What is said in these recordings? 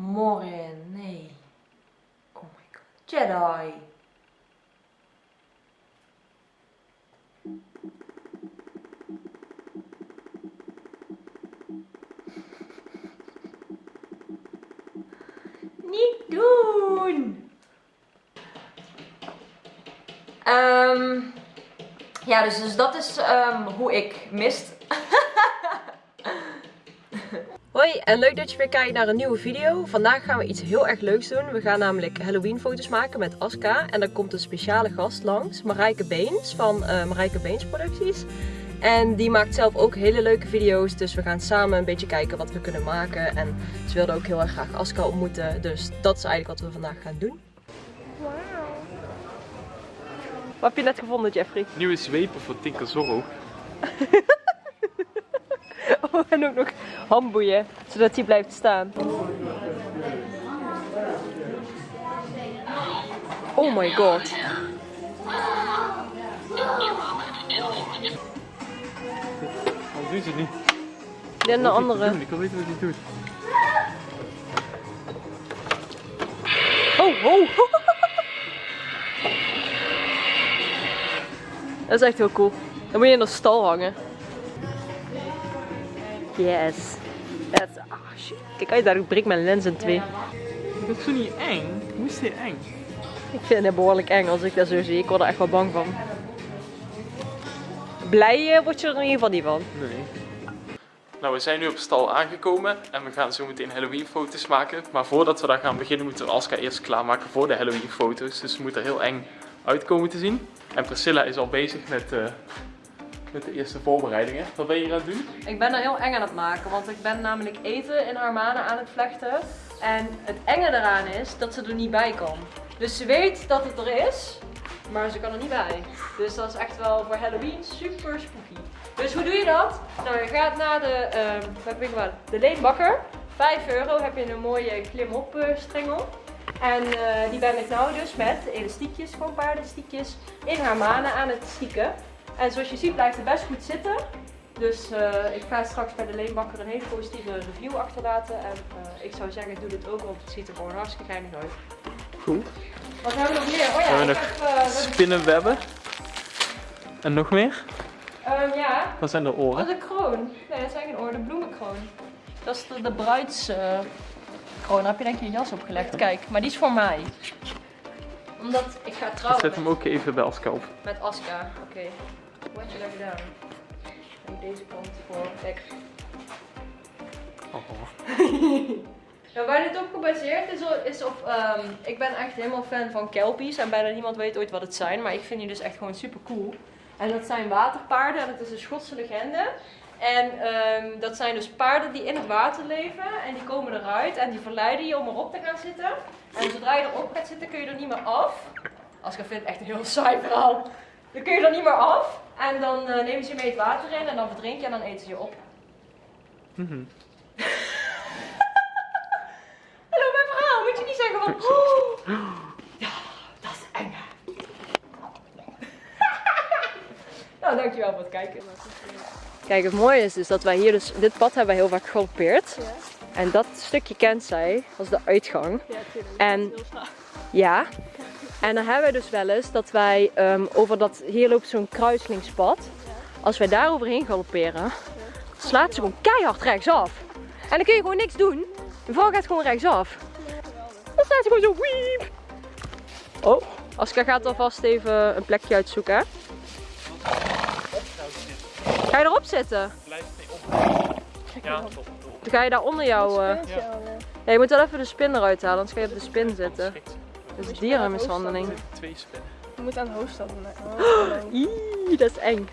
Morin, nee. Oh my god. Jedi. Niet doen! Ehm, ja, dus, dus dat is ehm, hoe ik mist. Hoi en leuk dat je weer kijkt naar een nieuwe video. Vandaag gaan we iets heel erg leuks doen. We gaan namelijk Halloween foto's maken met Aska. En dan komt een speciale gast langs, Marijke Beens van uh, Marijke Beens Producties. En die maakt zelf ook hele leuke video's. Dus we gaan samen een beetje kijken wat we kunnen maken. En ze wilde ook heel erg graag Aska ontmoeten. Dus dat is eigenlijk wat we vandaag gaan doen. Wauw. Wat heb je net gevonden, Jeffrey? Nieuwe zwepen voor Tinker Zorro. en ook nog handboeien, zodat hij blijft staan. Oh my god. Wat doet ze niet? En de andere. Ik wil weten wat hij doet. Oh, oh. Dat is echt heel cool. Dan moet je in de stal hangen. Yes. That's, ah shit. Kijk uit, daar breek mijn lens in twee. Dat is zo niet eng. Hoe is dit eng? Ik vind het behoorlijk eng als ik dat zo zie. Ik word er echt wel bang van. Blij uh, word je er in ieder geval niet van. Nee. Nou, we zijn nu op stal aangekomen en we gaan zo meteen Halloween foto's maken. Maar voordat we daar gaan beginnen moeten we Aska eerst klaarmaken voor de Halloween foto's. Dus ze moet er heel eng uitkomen te zien. En Priscilla is al bezig met, uh, met de eerste voorbereidingen. Wat ben je aan het doen? Ik ben er heel eng aan het maken, want ik ben namelijk eten in haar manen aan het vlechten. En het enge eraan is dat ze er niet bij kan. Dus ze weet dat het er is, maar ze kan er niet bij. Dus dat is echt wel voor Halloween super spooky. Dus hoe doe je dat? Nou, je gaat naar de, uh, wat de leenbakker. 5 euro heb je een mooie klim-op uh, strengel. En uh, die ben ik nou dus met elastiekjes, gewoon paardenstiekjes, in haar manen aan het stieken. En zoals je ziet blijft het best goed zitten. Dus uh, ik ga straks bij de leenbakker een hele positieve review achterlaten. En uh, ik zou zeggen, doe dit ook, want het ziet er gewoon hartstikke geinig uit. Goed. Wat hebben we nog meer? Oh ja, we hebben ik nog heb, uh, spinnenwebben. En nog meer? Um, ja. Wat zijn de Oh, oren? de kroon. Nee, dat zijn geen oren, de bloemenkroon. Dat is de, de bruidskroon. Daar heb je denk ik je jas opgelegd. Kijk, maar die is voor mij. Omdat ik ga Ik trouwen zet hem ook even bij Aska op. met Aska. Oké. Wat je daar gedaan? En deze kant voor. Kijk. Oh. Nou, waar dit op gebaseerd is, is op. ehm, ik ben echt helemaal fan van kelpies. En bijna niemand weet ooit wat het zijn. Maar ik vind die dus echt gewoon super cool. En dat zijn waterpaarden. En dat is een Schotse legende. En ehm, dat zijn dus paarden die in het water leven. En die komen eruit. En die verleiden je om erop te gaan zitten. En zodra je erop gaat zitten kun je er niet meer af. Als ik vind het echt een heel saai verhaal. Dan kun je er niet meer af. En dan eh, nemen ze je mee het water in. En dan verdrink je en dan eten ze je op. Mhm. Hallo, mijn verhaal. Moet je niet zeggen van... "Oh, ja, dat is eng. hè." nou, dankjewel voor het kijken. Kijk, het mooie is dus dat wij hier dus... Dit pad hebben wij heel vaak gegaloppeerd. En dat stukje kent zij als de uitgang. Ja, tuurlijk. En- Dat is heel zwaar. Ja. En dan hebben we dus wel eens dat wij ehm, over dat... Hier loopt zo'n kruislingspad. Als wij daar overheen galopperen, slaat ze gewoon keihard rechtsaf. En dan kun je gewoon niks doen. De vrouw gaat gewoon rechtsaf. Dan staat ze gewoon zo wiep. Oh, Aska gaat alvast even een plekje uitzoeken. hè? Ga je erop zitten? Blijf mee op. Ja, top. Dan ga je daar onder jou... eh, eh. Ja, je moet wel even de spin eruit halen, anders ga je op de spin zitten. Dat is dierenmishandeling. Er zitten twee spinnen. Je moet aan de hoofdstad doen. Oh, Ih, dat is eng.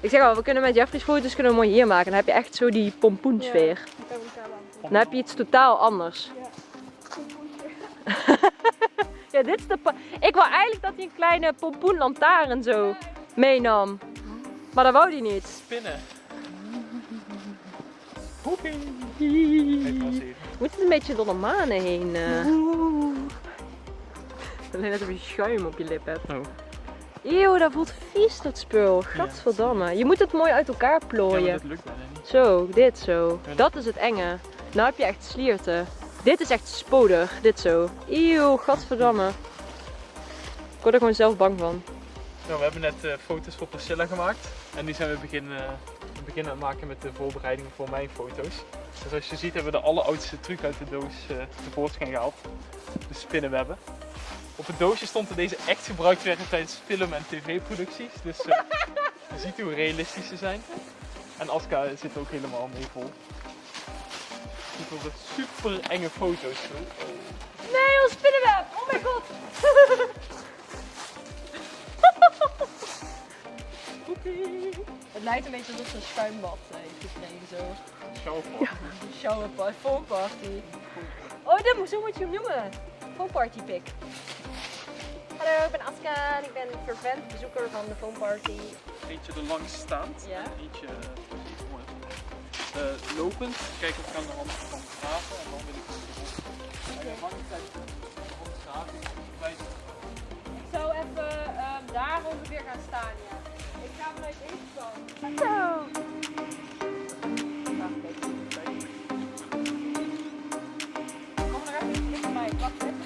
Ik zeg al, we kunnen met Jeffrey's foto's kunnen we mooi hier maken. Dan heb je echt zo die pompoensfeer. Dan heb je iets totaal anders. Ja, dit is de Ik wou eigenlijk dat hij een kleine pompoenlantaarn zo meenam. Maar dat wou hij niet. Spinnen. Even. Moet het een beetje door de manen heen? eh. Alleen net een schuim op je lip hebt. Oh. Eeuw, dat voelt vies dat spul. Gadverdamme. Je moet het mooi uit elkaar plooien. dat lukt bijna niet. Zo, dit zo. Dat is het enge. Nou heb je echt slierten. Dit is echt spodig, dit zo. Eeuw, gadverdamme. Ik word er gewoon zelf bang van. Nou, we hebben net eh, foto's voor Priscilla gemaakt. En nu zijn we beginnen, beginnen aan het maken met de voorbereidingen voor mijn foto's. Dus zoals je ziet hebben we de alleroudste truc uit de doos uh, tevoorschijn gehaald. De spinnenwebben. Op het doosje stond dat deze echt gebruikt werden tijdens film- en tv-producties. Dus uh, je ziet hoe realistisch ze zijn. En Aska zit ook helemaal mee vol. Dit worden super enge foto's. Nee, ons spinnenweb! Oh mijn god! lijkt een beetje alsof ze een schuimbad eh, heeft gekregen zo. Showerparty. Een showerparty, foamparty. Oh, dat, moet- zo moet je hem noemen. Foamparty pic. Hallo, ik ben Aska en ik ben fervent bezoeker van de foamparty. Eentje er langs staand. Ja. En eentje. Eh, lopend. Kijken of ik aan de hand kan graven. En dan wil ik het de de. Ik zou even ehm, daar ongeveer gaan staan, ja. Ik ga vanuit deze kant. Zo. Wacht even. Kom er even iets dichterbij. Wacht even.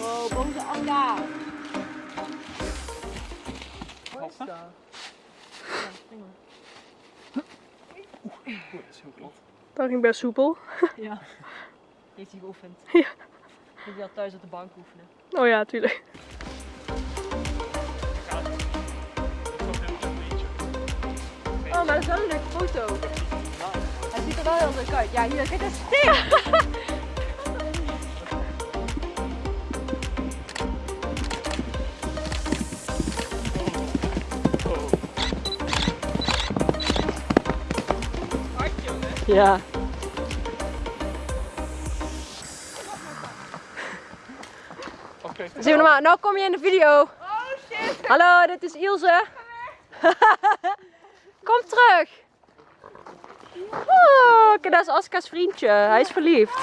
Wow, boze Aska. Halsen. Oeh, dat is heel glad. Dat ging best soepel. Ja. Heeft hij geoefend. Ja. Moet je al thuis op de bank oefenen. Oh ja, tuurlijk. Maar een leuke foto. Hij ziet er wel heel leuk uit. Ja, hier, kijk, dat stinkt. Oh. Ja. Oké. We normaal. Nou kom je in de video. Oh shit. Hallo, dit is Ilse. Kom terug. Oh, kijk, dat is Aska's vriendje. Hij is verliefd.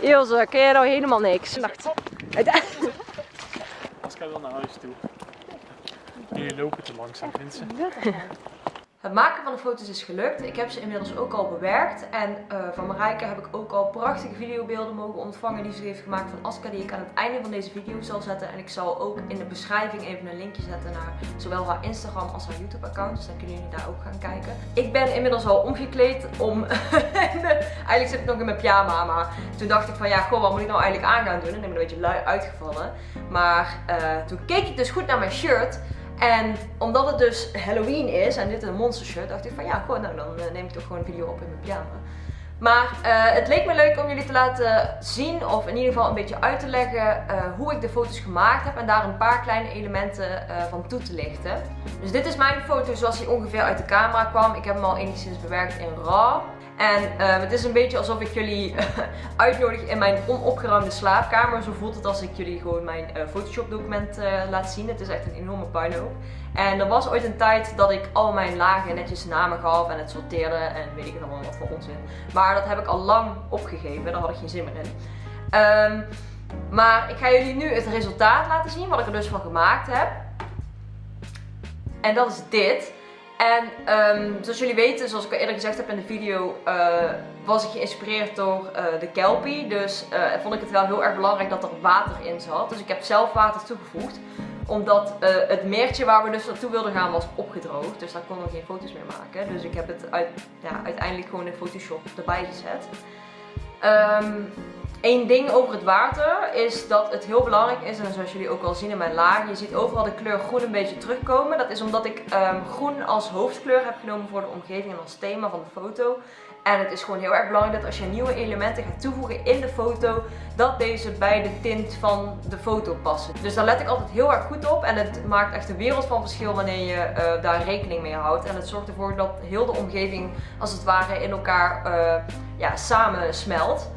Ilse, ken jij nou helemaal niks? Nacht. Aska wil naar huis toe. Jullie lopen te langzaam, ze. Het maken van de foto's is gelukt. Ik heb ze inmiddels ook al bewerkt. En eh, van Marijke heb ik ook al prachtige videobeelden mogen ontvangen die ze heeft gemaakt van Aska. Die ik aan het einde van deze video zal zetten. En ik zal ook in de beschrijving even een linkje zetten naar zowel haar Instagram als haar YouTube account. Dus dan kunnen jullie daar ook gaan kijken. Ik ben inmiddels al omgekleed om... eigenlijk zit ik nog in mijn pyjama. Maar toen dacht ik van ja, goh, wat moet ik nou eigenlijk aan gaan doen? En ik ben een beetje lui uitgevallen. Maar eh, toen keek ik dus goed naar mijn shirt. En omdat het dus Halloween is en dit een monster shirt, dacht ik van ja, gewoon, nou dan eh, neem ik toch gewoon een video op in mijn pyjama. Maar eh, het leek me leuk om jullie te laten zien, of in ieder geval een beetje uit te leggen, eh, hoe ik de foto's gemaakt heb en daar een paar kleine elementen van toe te lichten. Dus dit is mijn foto zoals die ongeveer uit de camera kwam. Ik heb hem al enigszins bewerkt in RAW. En eh, het is een beetje alsof ik jullie uitnodig in mijn onopgeruimde slaapkamer. Zo voelt het als ik jullie gewoon mijn eh, Photoshop document eh, laat zien. Het is echt een enorme puinhoop. En er was ooit een tijd dat ik al mijn lagen netjes namen gaf en het sorteerde en weet ik het allemaal wat voor onzin. Maar dat heb ik al lang opgegeven, daar had ik geen zin meer in. Ehm, maar ik ga jullie nu het resultaat laten zien, wat ik er dus van gemaakt heb. En dat is dit. En ehm, zoals jullie weten, zoals ik al eerder gezegd heb in de video, eh, was ik geïnspireerd door eh, de Kelpie. Dus eh, vond ik het wel heel erg belangrijk dat er water in zat. Dus ik heb zelf water toegevoegd. Omdat het meertje waar we dus naartoe wilden gaan was opgedroogd. Dus daar konden we geen foto's meer maken. Dus ik heb het uit, ja, uiteindelijk gewoon in Photoshop erbij gezet. Eén ding over het water is dat het heel belangrijk is, en zoals jullie ook al zien in mijn laag, je ziet overal de kleur groen een beetje terugkomen. Dat is omdat ik ehm, groen als hoofdkleur heb genomen voor de omgeving en als thema van de foto. En het is gewoon heel erg belangrijk dat als je nieuwe elementen gaat toevoegen in de foto, dat deze bij de tint van de foto passen. Dus daar let ik altijd heel erg goed op en het maakt echt een wereld van verschil wanneer je eh, daar rekening mee houdt. En het zorgt ervoor dat heel de omgeving als het ware in elkaar uh, ja, samen smelt.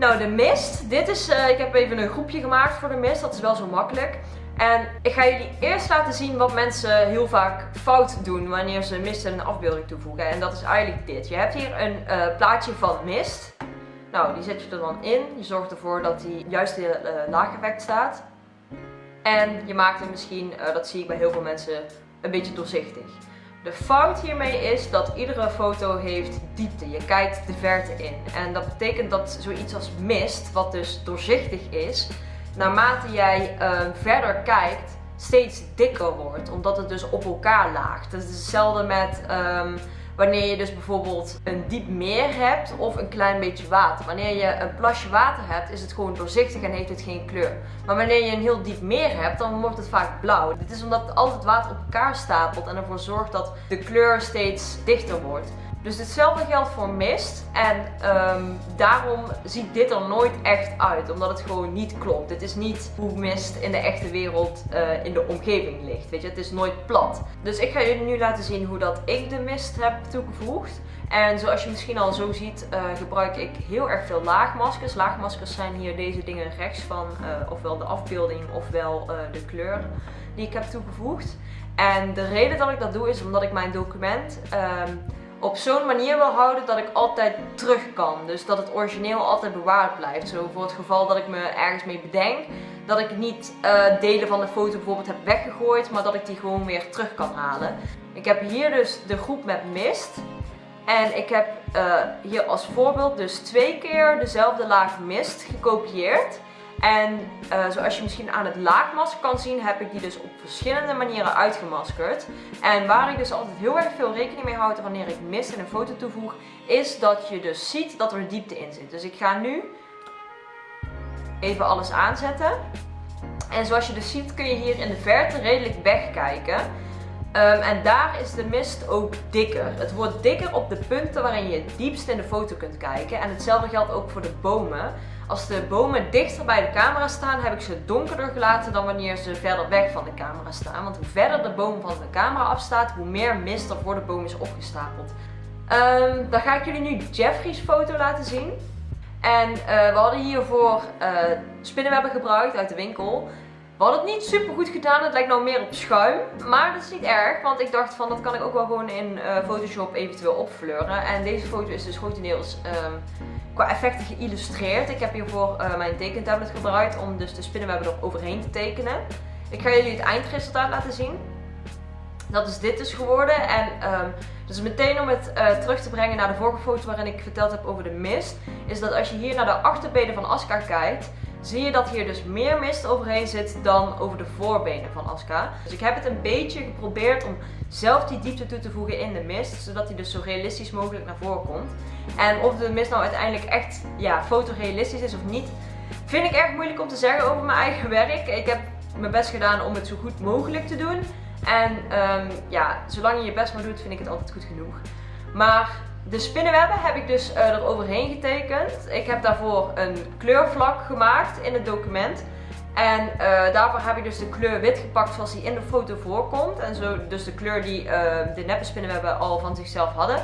Nou, de mist. Dit is, uh, ik heb even een groepje gemaakt voor de mist. Dat is wel zo makkelijk. En ik ga jullie eerst laten zien wat mensen heel vaak fout doen wanneer ze mist in een afbeelding toevoegen. En dat is eigenlijk dit. Je hebt hier een uh, plaatje van mist. Nou, die zet je er dan in. Je zorgt ervoor dat die juist in uh, staat. En je maakt hem misschien, dat zie ik bij heel veel mensen, een beetje doorzichtig. De fout hiermee is dat iedere foto heeft diepte. Je kijkt de verte in. En dat betekent dat zoiets als mist, wat dus doorzichtig is, naarmate jij uh, verder kijkt, steeds dikker wordt. Omdat het dus op elkaar laagt. Dat is hetzelfde met um, wanneer je dus bijvoorbeeld een diep meer hebt of een klein beetje water. Wanneer je een plasje water hebt, is het gewoon doorzichtig en heeft het geen kleur. Maar wanneer je een heel diep meer hebt, dan wordt het vaak blauw. Dit is omdat al het water op elkaar stapelt en ervoor zorgt dat de kleur steeds dichter wordt. Dus hetzelfde geldt voor mist. En um, daarom ziet dit er nooit echt uit. Omdat het gewoon niet klopt. Dit is niet hoe mist in de echte wereld uh, in de omgeving ligt. Weet je, het is nooit plat. Dus ik ga jullie nu laten zien hoe dat ik de mist heb toegevoegd. En zoals je misschien al zo ziet, uh, gebruik ik heel erg veel laagmaskers. Laagmaskers zijn hier deze dingen rechts van, uh, ofwel de afbeelding ofwel de kleur die ik heb toegevoegd. En de reden dat ik dat doe is omdat ik mijn document um, op zo'n manier wil houden dat ik altijd terug kan. Dus dat het origineel altijd bewaard blijft. Zo voor het geval dat ik me ergens mee bedenk. Dat ik niet uh, delen van de foto bijvoorbeeld heb weggegooid. Maar dat ik die gewoon weer terug kan halen. Ik heb hier dus de groep met mist. En ik heb uh, hier als voorbeeld dus twee keer dezelfde laag mist gekopieerd. En uh, zoals je misschien aan het laagmasker kan zien, heb ik die dus op verschillende manieren uitgemaskerd. En waar ik dus altijd heel erg veel rekening mee houd wanneer ik mist in een foto toevoeg, is dat je dus ziet dat er diepte in zit. Dus ik ga nu even alles aanzetten. En zoals je dus ziet kun je hier in de verte redelijk wegkijken. Um, en daar is de mist ook dikker. Het wordt dikker op de punten waarin je het diepst in de foto kunt kijken. En hetzelfde geldt ook voor de bomen. Als de bomen dichter bij de camera staan, heb ik ze donkerder gelaten dan wanneer ze verder weg van de camera staan. Want hoe verder de boom van de camera afstaat, hoe meer mist er voor de boom is opgestapeld. Um, dan ga ik jullie nu Jeffrey's foto laten zien. En uh, we hadden hiervoor uh, spinnenwebben gebruikt uit de winkel. We hadden het niet super goed gedaan, het lijkt nou meer op schuim. Maar dat is niet erg, want ik dacht van dat kan ik ook wel gewoon in uh, Photoshop eventueel opfleuren. En deze foto is dus grotendeels um, qua effecten geïllustreerd. Ik heb hiervoor uh, mijn tekentablet gebruikt om dus de spinnenwebben er overheen te tekenen. Ik ga jullie het eindresultaat laten zien. Dat is dit dus geworden. En um, dus meteen om het uh, terug te brengen naar de vorige foto waarin ik verteld heb over de mist. Is dat als je hier naar de achterbenen van Aska kijkt zie je dat hier dus meer mist overheen zit dan over de voorbenen van Aska. Dus ik heb het een beetje geprobeerd om zelf die diepte toe te voegen in de mist, zodat die dus zo realistisch mogelijk naar voren komt. En of de mist nou uiteindelijk echt ja, fotorealistisch is of niet, vind ik erg moeilijk om te zeggen over mijn eigen werk. Ik heb mijn best gedaan om het zo goed mogelijk te doen. En um, ja, zolang je je best maar doet, vind ik het altijd goed genoeg. Maar de spinnenwebben heb ik dus uh, er overheen getekend. Ik heb daarvoor een kleurvlak gemaakt in het document. En uh, daarvoor heb ik dus de kleur wit gepakt zoals die in de foto voorkomt. En zo dus de kleur die uh, de neppe spinnenwebben al van zichzelf hadden.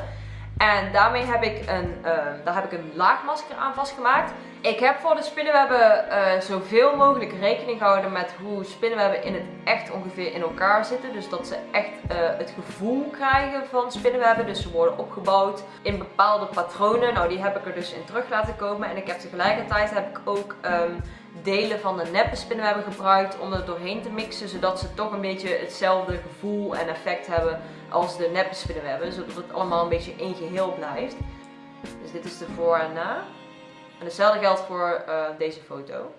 En daarmee heb ik een, uh, daar heb ik een laagmasker aan vastgemaakt. Ik heb voor de spinnenwebben uh, zoveel mogelijk rekening gehouden met hoe spinnenwebben in het echt ongeveer in elkaar zitten. Dus dat ze echt uh, het gevoel krijgen van spinnenwebben. Dus ze worden opgebouwd in bepaalde patronen. Nou die heb ik er dus in terug laten komen. En ik heb tegelijkertijd heb ik ook um, delen van de neppe spinnenwebben gebruikt om er doorheen te mixen. Zodat ze toch een beetje hetzelfde gevoel en effect hebben als de neppe spinnenwebben. Zodat het allemaal een beetje één geheel blijft. Dus dit is de voor en na. En hetzelfde geldt voor uh, deze foto.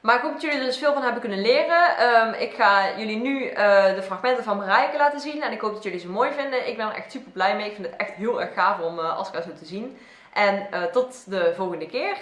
Maar ik hoop dat jullie er dus veel van hebben kunnen leren. Um, ik ga jullie nu uh, de fragmenten van Marijke laten zien. En ik hoop dat jullie ze mooi vinden. Ik ben er echt super blij mee. Ik vind het echt heel erg gaaf om uh, Aska zo te zien. En tot de volgende keer.